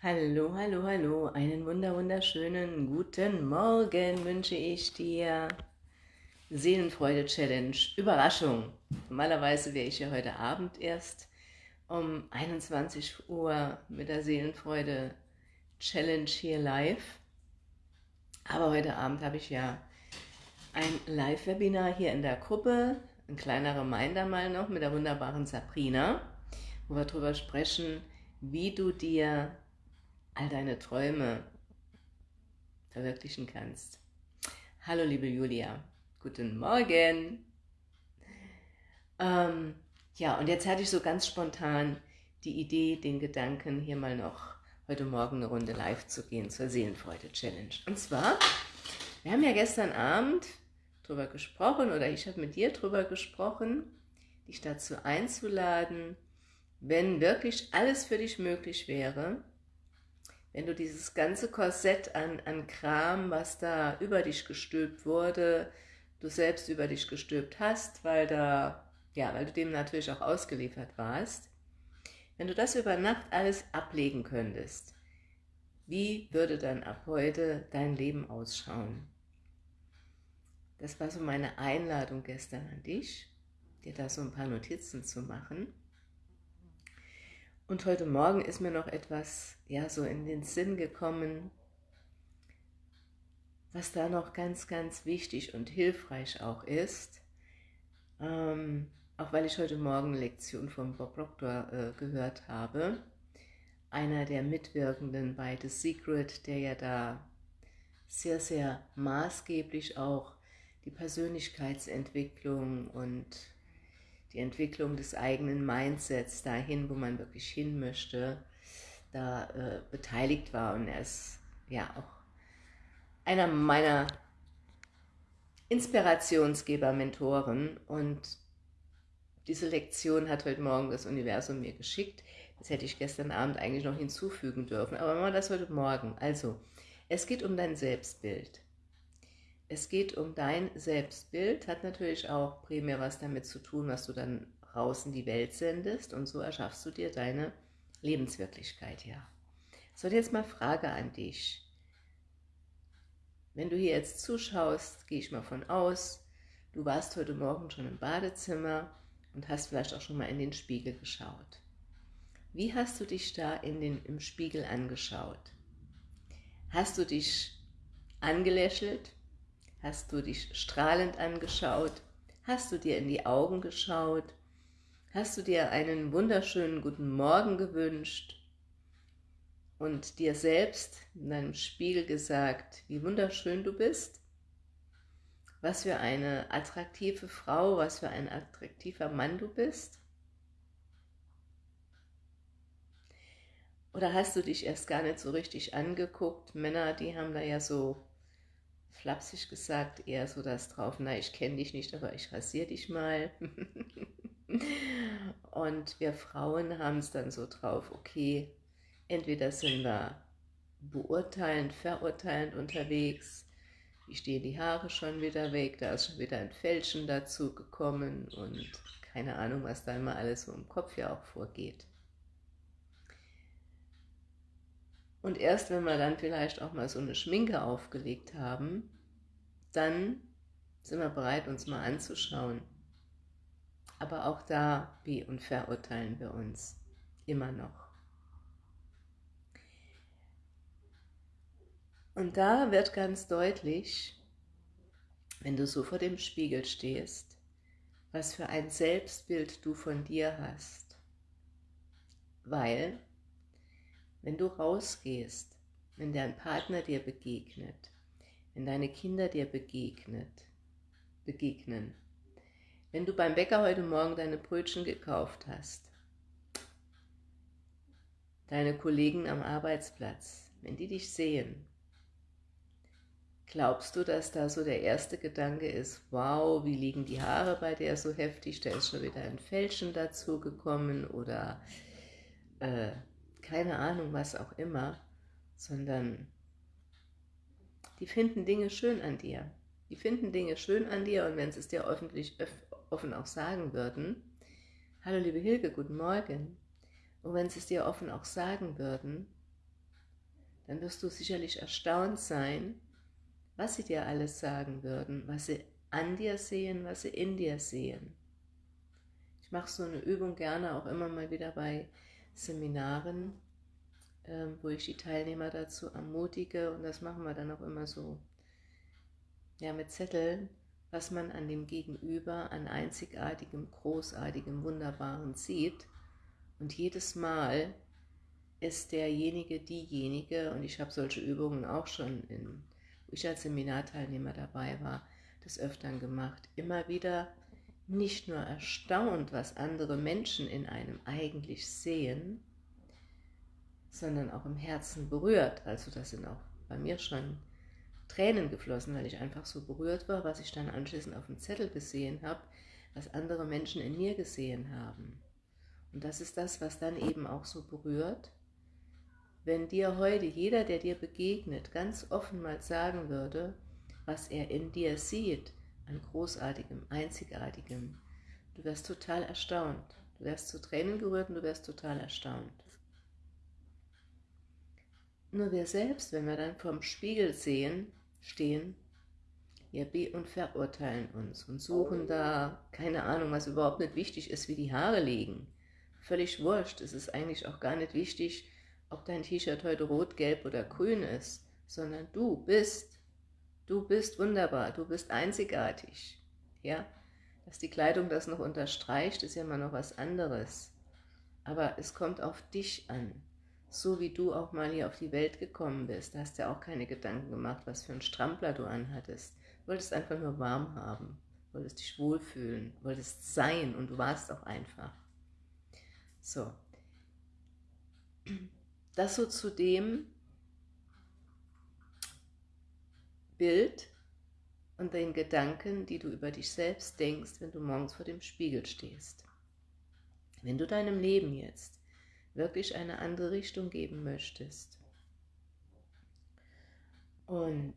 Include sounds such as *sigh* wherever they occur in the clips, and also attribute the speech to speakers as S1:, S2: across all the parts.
S1: Hallo, hallo, hallo, einen wunder wunderschönen guten Morgen wünsche ich dir. Seelenfreude Challenge, Überraschung. Normalerweise wäre ich ja heute Abend erst um 21 Uhr mit der Seelenfreude Challenge hier live. Aber heute Abend habe ich ja ein Live-Webinar hier in der Gruppe, ein kleiner Reminder mal noch mit der wunderbaren Sabrina, wo wir darüber sprechen, wie du dir all deine Träume verwirklichen kannst. Hallo liebe Julia, guten Morgen. Ähm, ja, und jetzt hatte ich so ganz spontan die Idee, den Gedanken, hier mal noch heute Morgen eine Runde live zu gehen zur Seelenfreude-Challenge. Und zwar, wir haben ja gestern Abend drüber gesprochen, oder ich habe mit dir drüber gesprochen, dich dazu einzuladen, wenn wirklich alles für dich möglich wäre, wenn du dieses ganze Korsett an, an Kram, was da über dich gestülpt wurde, du selbst über dich gestülpt hast, weil, da, ja, weil du dem natürlich auch ausgeliefert warst, wenn du das über Nacht alles ablegen könntest, wie würde dann ab heute dein Leben ausschauen? Das war so meine Einladung gestern an dich, dir da so ein paar Notizen zu machen. Und heute Morgen ist mir noch etwas ja, so in den Sinn gekommen, was da noch ganz, ganz wichtig und hilfreich auch ist. Ähm, auch weil ich heute Morgen Lektion von Bob Proctor äh, gehört habe, einer der Mitwirkenden bei The Secret, der ja da sehr, sehr maßgeblich auch die Persönlichkeitsentwicklung und die Entwicklung des eigenen Mindsets dahin, wo man wirklich hin möchte, da äh, beteiligt war. Und er ist ja auch einer meiner Inspirationsgeber, Mentoren. Und diese Lektion hat heute Morgen das Universum mir geschickt. Das hätte ich gestern Abend eigentlich noch hinzufügen dürfen, aber machen wir das heute Morgen. Also, es geht um dein Selbstbild. Es geht um dein Selbstbild, hat natürlich auch primär was damit zu tun, was du dann raus in die Welt sendest und so erschaffst du dir deine Lebenswirklichkeit, ja. So, jetzt mal Frage an dich. Wenn du hier jetzt zuschaust, gehe ich mal von aus, du warst heute Morgen schon im Badezimmer und hast vielleicht auch schon mal in den Spiegel geschaut. Wie hast du dich da in den, im Spiegel angeschaut? Hast du dich angelächelt? Hast du dich strahlend angeschaut? Hast du dir in die Augen geschaut? Hast du dir einen wunderschönen guten Morgen gewünscht und dir selbst in deinem Spiegel gesagt, wie wunderschön du bist? Was für eine attraktive Frau, was für ein attraktiver Mann du bist? Oder hast du dich erst gar nicht so richtig angeguckt? Männer, die haben da ja so flapsig gesagt, eher so das drauf, na, ich kenne dich nicht, aber ich rasiere dich mal. *laughs* und wir Frauen haben es dann so drauf, okay, entweder sind wir beurteilend, verurteilend unterwegs, wie stehen die Haare schon wieder weg, da ist schon wieder ein Fälschen dazu gekommen und keine Ahnung, was da immer alles so im Kopf ja auch vorgeht. Und erst wenn wir dann vielleicht auch mal so eine Schminke aufgelegt haben, dann sind wir bereit, uns mal anzuschauen. Aber auch da wie und verurteilen wir uns immer noch. Und da wird ganz deutlich, wenn du so vor dem Spiegel stehst, was für ein Selbstbild du von dir hast. Weil wenn du rausgehst, wenn dein Partner dir begegnet, wenn deine Kinder dir begegnet, begegnen, wenn du beim Bäcker heute Morgen deine Brötchen gekauft hast, deine Kollegen am Arbeitsplatz, wenn die dich sehen, glaubst du, dass da so der erste Gedanke ist, wow, wie liegen die Haare bei der so heftig, da ist schon wieder ein Fälschen dazu gekommen oder äh, keine Ahnung, was auch immer, sondern die finden Dinge schön an dir. Die finden Dinge schön an dir und wenn sie es dir öffentlich offen auch sagen würden, hallo liebe Hilke, guten Morgen, und wenn sie es dir offen auch sagen würden, dann wirst du sicherlich erstaunt sein, was sie dir alles sagen würden, was sie an dir sehen, was sie in dir sehen. Ich mache so eine Übung gerne auch immer mal wieder bei Seminaren, ähm, wo ich die Teilnehmer dazu ermutige. Und das machen wir dann auch immer so, ja mit Zetteln, was man an dem Gegenüber an einzigartigem, großartigem, wunderbaren sieht. Und jedes Mal ist derjenige, diejenige, und ich habe solche Übungen auch schon, in, wo ich als Seminarteilnehmer dabei war, des Öfteren gemacht, immer wieder nicht nur erstaunt, was andere Menschen in einem eigentlich sehen, sondern auch im Herzen berührt. Also das sind auch bei mir schon Tränen geflossen, weil ich einfach so berührt war, was ich dann anschließend auf dem Zettel gesehen habe, was andere Menschen in mir gesehen haben. Und das ist das, was dann eben auch so berührt. Wenn dir heute jeder, der dir begegnet, ganz offen mal sagen würde, was er in dir sieht, an großartigem, einzigartigem, du wärst total erstaunt. Du wärst zu Tränen gerührt und du wärst total erstaunt. Nur wir selbst, wenn wir dann vorm Spiegel sehen, stehen, wir be- und verurteilen uns und suchen da, keine Ahnung, was überhaupt nicht wichtig ist, wie die Haare liegen. Völlig wurscht, es ist eigentlich auch gar nicht wichtig, ob dein T-Shirt heute rot, gelb oder grün ist, sondern du bist, du bist wunderbar, du bist einzigartig. Ja, dass die Kleidung das noch unterstreicht, ist ja immer noch was anderes. Aber es kommt auf dich an so wie du auch mal hier auf die Welt gekommen bist, da hast du ja auch keine Gedanken gemacht, was für ein Strampler du anhattest. Du wolltest einfach nur warm haben, wolltest dich wohlfühlen, wolltest sein und du warst auch einfach. So. Das so zu dem Bild und den Gedanken, die du über dich selbst denkst, wenn du morgens vor dem Spiegel stehst. Wenn du deinem Leben jetzt wirklich eine andere Richtung geben möchtest. Und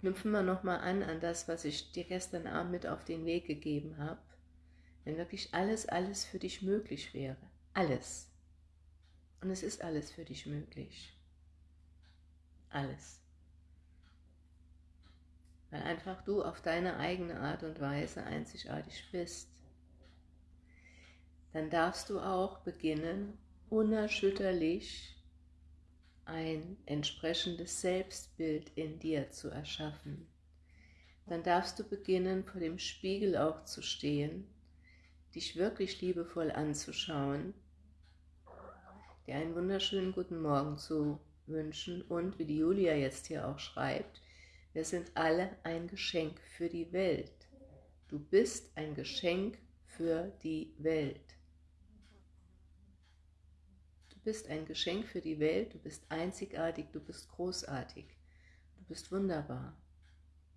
S1: knüpfen wir nochmal an an das, was ich dir gestern Abend mit auf den Weg gegeben habe. Wenn wirklich alles, alles für dich möglich wäre. Alles. Und es ist alles für dich möglich. Alles weil einfach du auf deine eigene Art und Weise einzigartig bist. Dann darfst du auch beginnen, unerschütterlich ein entsprechendes Selbstbild in dir zu erschaffen. Dann darfst du beginnen, vor dem Spiegel auch zu stehen, dich wirklich liebevoll anzuschauen, dir einen wunderschönen guten Morgen zu wünschen und, wie die Julia jetzt hier auch schreibt, wir sind alle ein Geschenk für die Welt. Du bist ein Geschenk für die Welt. Du bist ein Geschenk für die Welt, du bist einzigartig, du bist großartig, du bist wunderbar.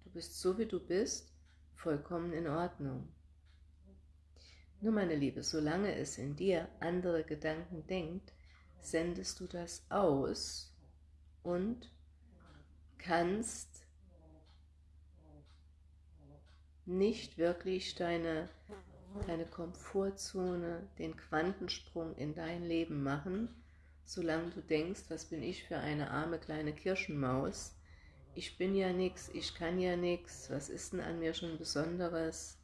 S1: Du bist so, wie du bist, vollkommen in Ordnung. Nur meine Liebe, solange es in dir andere Gedanken denkt, sendest du das aus und kannst nicht wirklich deine, deine Komfortzone, den Quantensprung in dein Leben machen, solange du denkst, was bin ich für eine arme kleine Kirschenmaus, ich bin ja nichts, ich kann ja nichts, was ist denn an mir schon Besonderes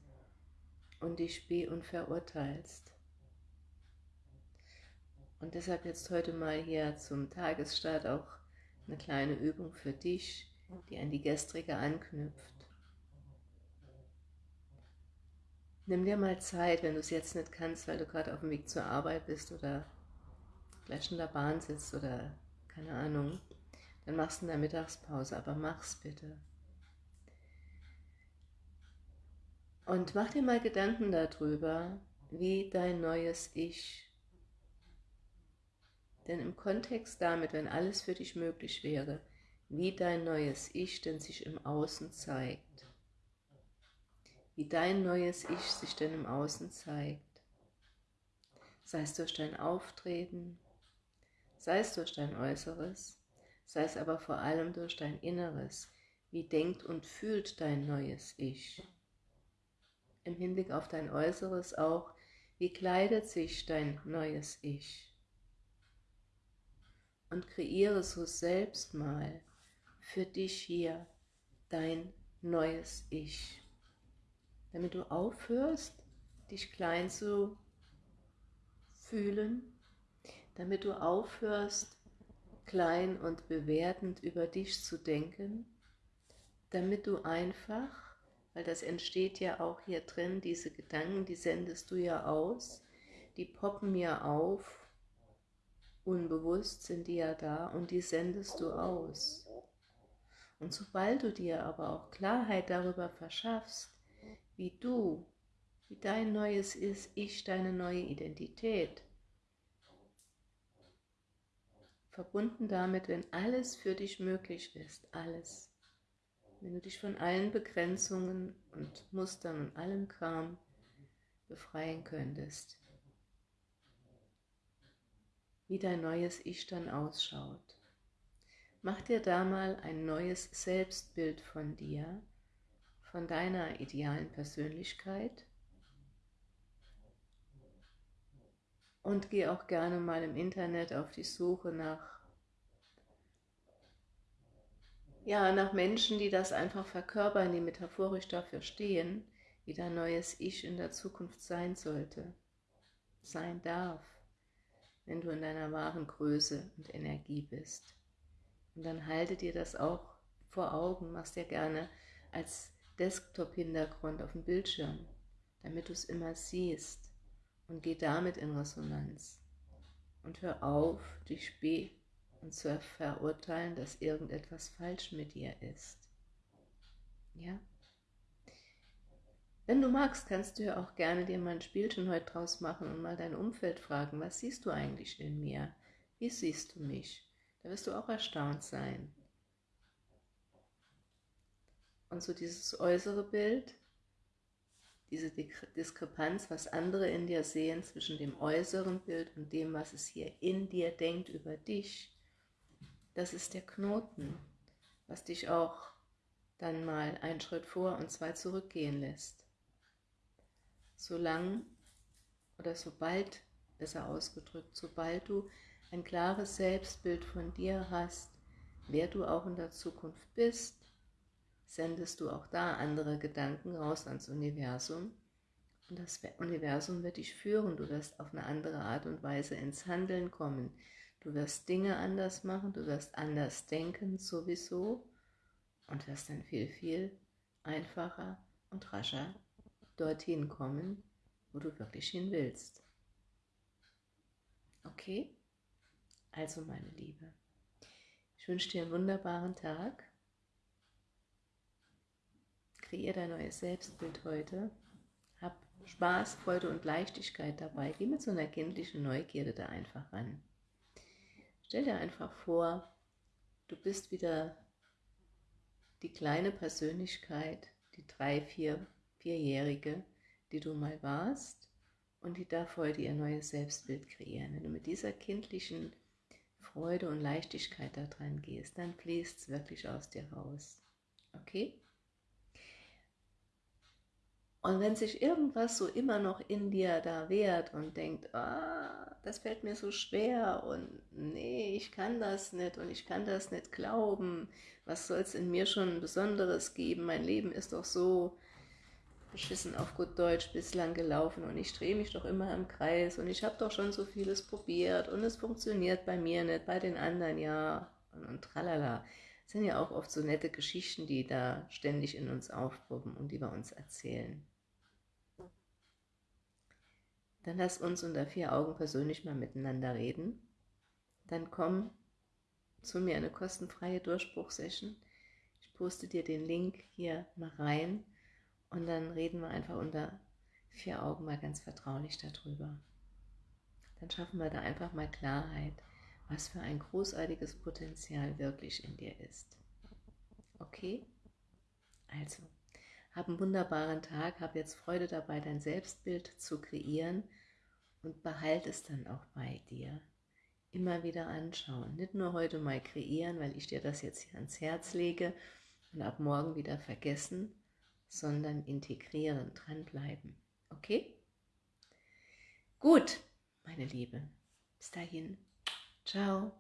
S1: und dich be- und verurteilst. Und deshalb jetzt heute mal hier zum Tagesstart auch eine kleine Übung für dich, die an die gestrige anknüpft. Nimm dir mal Zeit, wenn du es jetzt nicht kannst, weil du gerade auf dem Weg zur Arbeit bist oder gleich in der Bahn sitzt oder keine Ahnung, dann machst du in der Mittagspause, aber mach's bitte. Und mach dir mal Gedanken darüber, wie dein neues Ich, denn im Kontext damit, wenn alles für dich möglich wäre, wie dein neues Ich denn sich im Außen zeigt wie dein neues Ich sich denn im Außen zeigt. Sei es durch dein Auftreten, sei es durch dein Äußeres, sei es aber vor allem durch dein Inneres. Wie denkt und fühlt dein neues Ich? Im Hinblick auf dein Äußeres auch, Wie kleidet sich dein neues Ich? Und kreiere so selbst mal für dich hier dein neues Ich. Damit du aufhörst, dich klein zu fühlen, damit du aufhörst, klein und bewertend über dich zu denken, damit du einfach, weil das entsteht ja auch hier drin, diese Gedanken, die sendest du ja aus, die poppen ja auf, unbewusst sind die ja da und die sendest du aus. Und sobald du dir aber auch Klarheit darüber verschaffst, wie du, wie dein neues ist, ich, deine neue Identität, verbunden damit, wenn alles für dich möglich ist, alles, wenn du dich von allen Begrenzungen und Mustern und allem Kram befreien könntest, wie dein neues Ich dann ausschaut. Mach dir da mal ein neues Selbstbild von dir, von deiner idealen Persönlichkeit und geh auch gerne mal im Internet auf die Suche nach ja, nach Menschen, die das einfach verkörpern, die metaphorisch dafür stehen, wie dein neues Ich in der Zukunft sein sollte, sein darf, wenn du in deiner wahren Größe und Energie bist. Und dann halte dir das auch vor Augen, machst dir gerne als Desktop-Hintergrund auf dem Bildschirm, damit du es immer siehst und geh damit in Resonanz. Und hör auf, dich spät und zu verurteilen, dass irgendetwas falsch mit dir ist. Ja? Wenn du magst, kannst du ja auch gerne dir mal ein Spielchen heute draus machen und mal dein Umfeld fragen, was siehst du eigentlich in mir? Wie siehst du mich? Da wirst du auch erstaunt sein. Und so dieses äußere Bild, diese Diskrepanz, was andere in dir sehen zwischen dem äußeren Bild und dem, was es hier in dir denkt über dich, das ist der Knoten, was dich auch dann mal einen Schritt vor und zwei zurückgehen lässt. Solang oder sobald, besser ausgedrückt, sobald du ein klares Selbstbild von dir hast, wer du auch in der Zukunft bist, sendest du auch da andere Gedanken raus ans Universum. Und das Universum wird dich führen, du wirst auf eine andere Art und Weise ins Handeln kommen, du wirst Dinge anders machen, du wirst anders denken sowieso und wirst dann viel, viel einfacher und rascher dorthin kommen, wo du wirklich hin willst. Okay? Also meine Liebe, ich wünsche dir einen wunderbaren Tag. Kreier dein neues Selbstbild heute. Hab Spaß, Freude und Leichtigkeit dabei. Geh mit so einer kindlichen Neugierde da einfach ran. Stell dir einfach vor, du bist wieder die kleine Persönlichkeit, die drei, vier, vierjährige, die du mal warst und die darf heute ihr neues Selbstbild kreieren. Wenn du mit dieser kindlichen Freude und Leichtigkeit daran gehst, dann fließt es wirklich aus dir raus. Okay? Und wenn sich irgendwas so immer noch in dir da wehrt und denkt, ah, das fällt mir so schwer und nee, ich kann das nicht und ich kann das nicht glauben, was soll es in mir schon Besonderes geben, mein Leben ist doch so, beschissen auf gut Deutsch bislang gelaufen und ich drehe mich doch immer im Kreis und ich habe doch schon so vieles probiert und es funktioniert bei mir nicht, bei den anderen ja und, und tralala. Das sind ja auch oft so nette Geschichten, die da ständig in uns aufpoppen und die wir uns erzählen. Dann lass uns unter vier Augen persönlich mal miteinander reden. Dann komm zu mir eine kostenfreie Durchbruchsession. Ich poste dir den Link hier mal rein und dann reden wir einfach unter vier Augen mal ganz vertraulich darüber. Dann schaffen wir da einfach mal Klarheit, was für ein großartiges Potenzial wirklich in dir ist. Okay? Also, hab einen wunderbaren Tag, hab jetzt Freude dabei, dein Selbstbild zu kreieren und behalte es dann auch bei dir. Immer wieder anschauen, nicht nur heute mal kreieren, weil ich dir das jetzt hier ans Herz lege und ab morgen wieder vergessen, sondern integrieren, dranbleiben. Okay? Gut, meine Liebe. Bis dahin. Ciao.